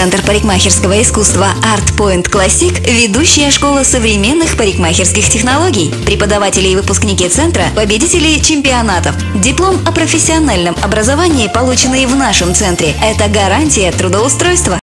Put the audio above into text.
Центр парикмахерского искусства Art Point Classic – ведущая школа современных парикмахерских технологий. Преподаватели и выпускники центра – победители чемпионатов. Диплом о профессиональном образовании, полученный в нашем центре – это гарантия трудоустройства.